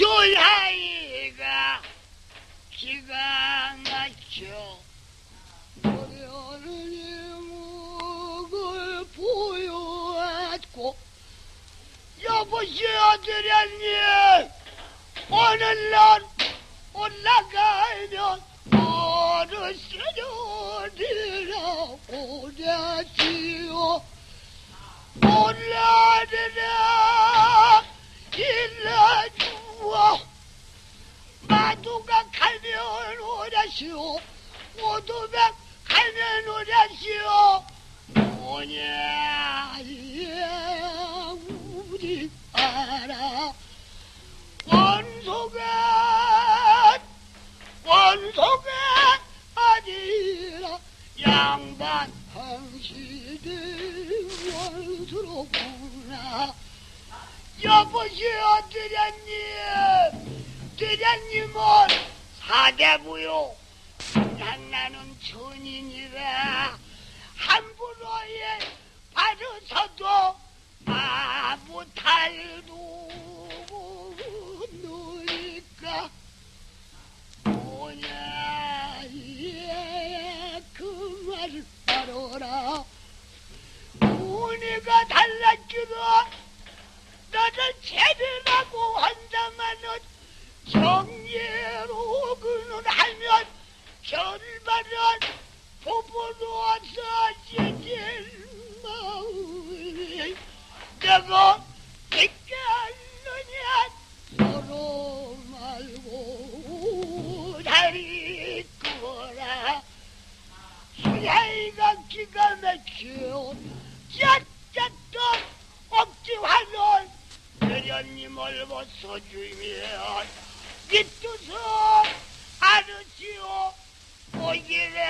주하이가 기가 막혀 노래하는 목을 보여왔고 여보시오 드렸니? 오늘날 올라가면 마두가 가면 오라시오. 오두백 가면 오라시오. 예 우리 알아 원소가 원소가 아니라 양반 한시대 원수로구나. 여보시오 드련님 드련님은 사대부요. 장나는 천인이라 함부로에 바르서도 아무 탈도 너니까. 뭐냐 예 그 말을 알아라. 운이가 달라지고 너를 제대라고 한다마는 정예로 그는 하면 결말은 부부로서 지질 마음이 내가 않느냐? 서로 말고 다리 끄라 수야이가 기가 막혀 짜짜또 억지화를 대련님을 벗어주면 이 뜻을 알으시오 오기래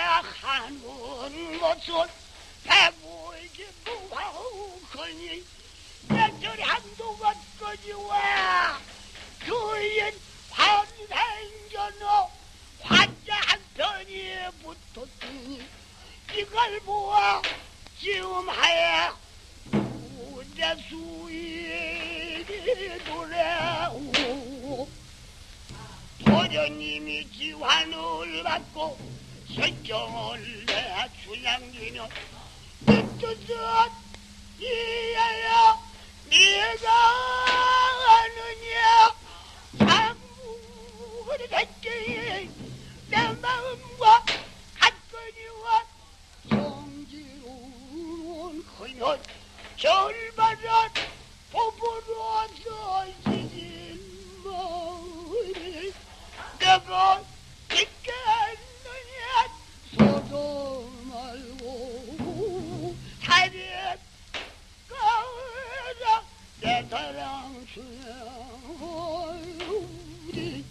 하는 것은 배고이지 무하오거니 내절이 한동안 거지와. 주인 환생전호 환자 한 편이 붙었으니 이걸 보아 지금 하야 우대 수인이 돌아오고 도련님이 지환을 받고 설정을 내 주양기는 이 뜻은 이해야 네가 아느냐? 참무를 했지 내 마음과 같거니와 성지로운 그년 절반은 부부로 가라 내 사랑 수야 우리 마